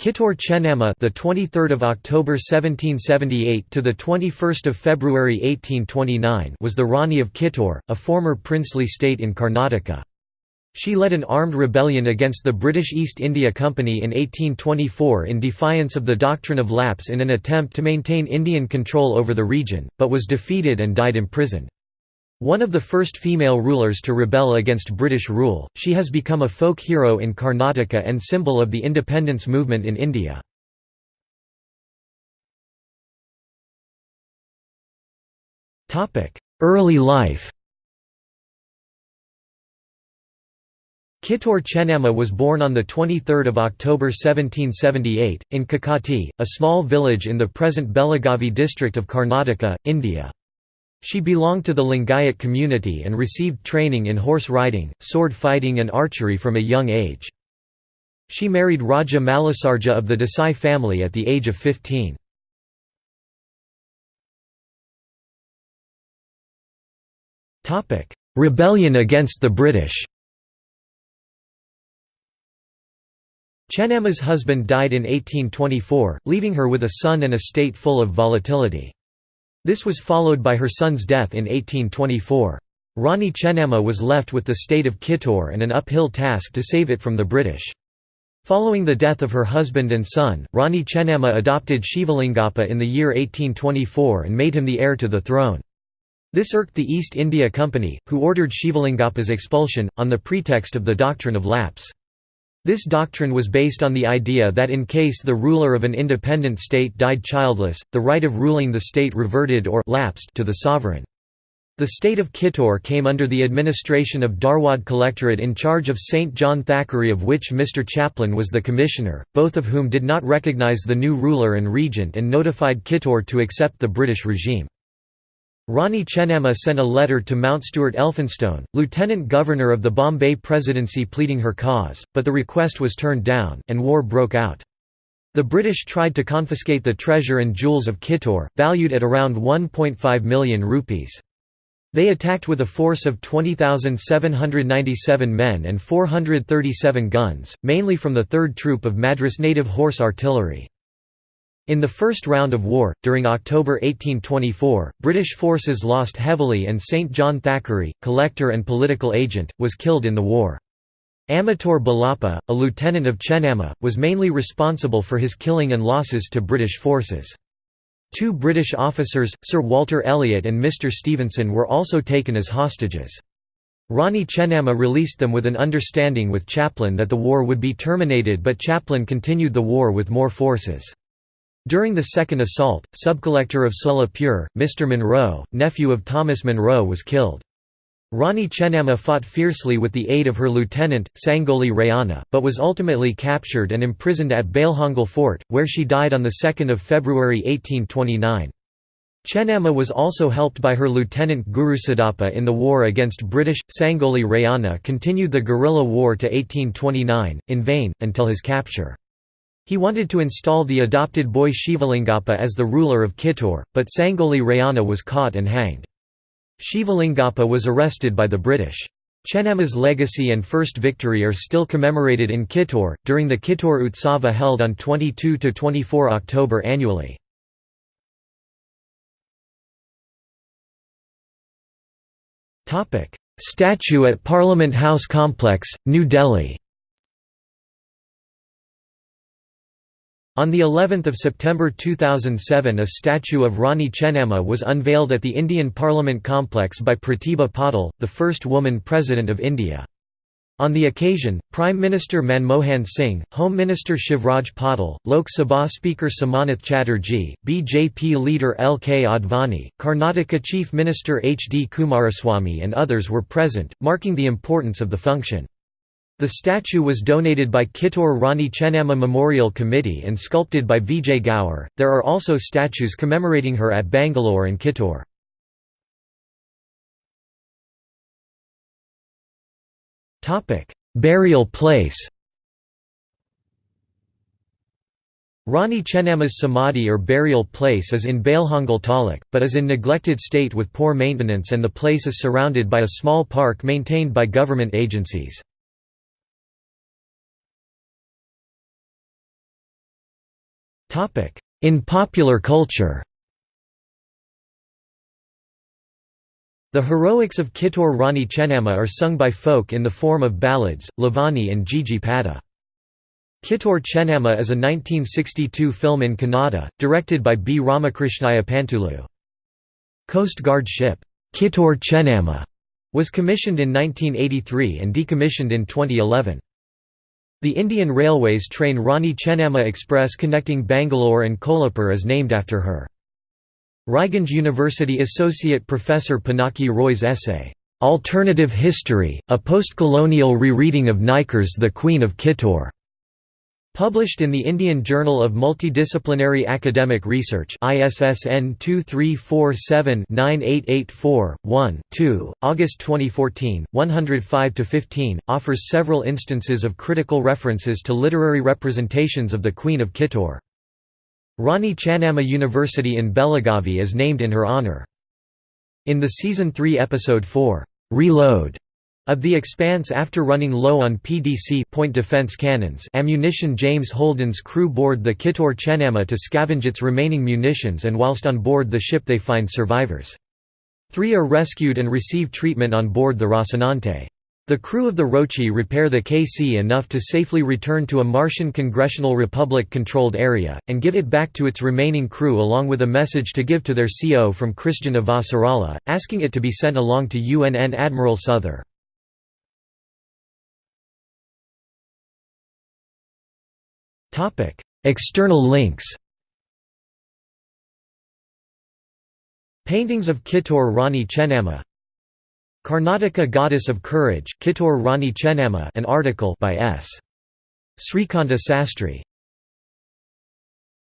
Kittur Chennamma, the 23rd of October 1778 to the 21st of February 1829, was the Rani of Kittur, a former princely state in Karnataka. She led an armed rebellion against the British East India Company in 1824 in defiance of the doctrine of lapse in an attempt to maintain Indian control over the region, but was defeated and died imprisoned. One of the first female rulers to rebel against British rule, she has become a folk hero in Karnataka and symbol of the independence movement in India. Early life Kittur Chennamma was born on 23 October 1778, in Kakati, a small village in the present Belagavi district of Karnataka, India. She belonged to the Lingayat community and received training in horse riding, sword fighting and archery from a young age. She married Raja Mallasarja of the Desai family at the age of 15. Rebellion against the British Chennamma's husband died in 1824, leaving her with a son and a state full of volatility. This was followed by her son's death in 1824. Rani Chennamma was left with the state of Kittur and an uphill task to save it from the British. Following the death of her husband and son, Rani Chennamma adopted Shivalingappa in the year 1824 and made him the heir to the throne. This irked the East India Company, who ordered Shivalingappa's expulsion, on the pretext of the doctrine of lapse. This doctrine was based on the idea that in case the ruler of an independent state died childless, the right of ruling the state reverted or lapsed to the sovereign. The state of Kittur came under the administration of Dharwad Collectorate in charge of St. John Thackeray of which Mr. Chaplin was the commissioner, both of whom did not recognise the new ruler and regent and notified Kittur to accept the British regime. Rani Chennamma sent a letter to Mountstuart Elphinstone, lieutenant governor of the Bombay Presidency pleading her cause, but the request was turned down, and war broke out. The British tried to confiscate the treasure and jewels of Kittur, valued at around 1.5 million rupees. They attacked with a force of 20,797 men and 437 guns, mainly from the 3rd Troop of Madras Native Horse Artillery. In the first round of war, during October 1824, British forces lost heavily and St. John Thackeray, collector and political agent, was killed in the war. Amatur Balappa, a lieutenant of Chennamma, was mainly responsible for his killing and losses to British forces. Two British officers, Sir Walter Elliot and Mr Stevenson were also taken as hostages. Rani Chennamma released them with an understanding with Chaplin that the war would be terminated but Chaplin continued the war with more forces. During the second assault, subcollector of Solapur, Mr. Munro, nephew of Thomas Munro was killed. Rani Chennamma fought fiercely with the aid of her lieutenant, Sangolli Rayanna, but was ultimately captured and imprisoned at Bailhongal Fort, where she died on 2 February 1829. Chennamma was also helped by her lieutenant Gurusiddappa in the war against British. Sangolli Rayanna continued the guerrilla war to 1829, in vain, until his capture. He wanted to install the adopted boy Shivalingappa as the ruler of Kittur, but Sangolli Rayanna was caught and hanged. Shivalingappa was arrested by the British. Chennamma's legacy and first victory are still commemorated in Kittur, during the Kittur Utsava held on 22–24 October annually. Statue at Parliament House Complex, New Delhi On the 11th of September 2007 a statue of Rani Chennamma was unveiled at the Indian Parliament complex by Pratibha Patil, the first woman President of India. On the occasion, Prime Minister Manmohan Singh, Home Minister Shivraj Patil, Lok Sabha Speaker Somnath Chatterjee, BJP leader L. K. Advani, Karnataka Chief Minister H. D. Kumaraswamy and others were present, marking the importance of the function. The statue was donated by Kittur Rani Chennamma Memorial Committee and sculpted by Vijay Gaur. There are also statues commemorating her at Bangalore and Kittur. Topic: Burial place. Rani Chennamma's samadhi or burial place is in Bailhongal Taluk, but is in neglected state with poor maintenance and the place is surrounded by a small park maintained by government agencies. In popular culture The heroics of Kittur Rani Chennamma are sung by folk in the form of ballads, Lavani and Gigi Pada. Kittur Chennamma is a 1962 film in Kannada, directed by B. Ramakrishnaya Pantulu. Coast Guard ship, Kittur Chennamma, was commissioned in 1983 and decommissioned in 2011. The Indian Railways train Rani Chennamma Express connecting Bangalore and Kolhapur is named after her. Raiganj University Associate Professor Pinaki Roy's essay, "'Alternative History, a Post-Colonial Rereading of Naikar's The Queen of Kittur' Published in the Indian Journal of Multidisciplinary Academic Research ISSN 2347-9884-1-2, August 2014, 105–15, offers several instances of critical references to literary representations of the Queen of Kittur. Rani Channamma University in Belagavi is named in her honour. In the Season 3 Episode 4, "'Reload' of The Expanse after running low on PDC point defense cannons ammunition James Holden's crew board the Kittur Chennamma to scavenge its remaining munitions and whilst on board the ship they find survivors. Three are rescued and receive treatment on board the Rocinante. The crew of the Roci repair the KC enough to safely return to a Martian Congressional Republic-controlled area, and give it back to its remaining crew along with a message to give to their CO from Chrisjen Avasarala, asking it to be sent along to UNN Admiral Souther. External links Paintings of Kittur Rani Chennamma Karnataka Goddess of Courage, Kittur Rani Chennamma an article by S. Srikanta Sastry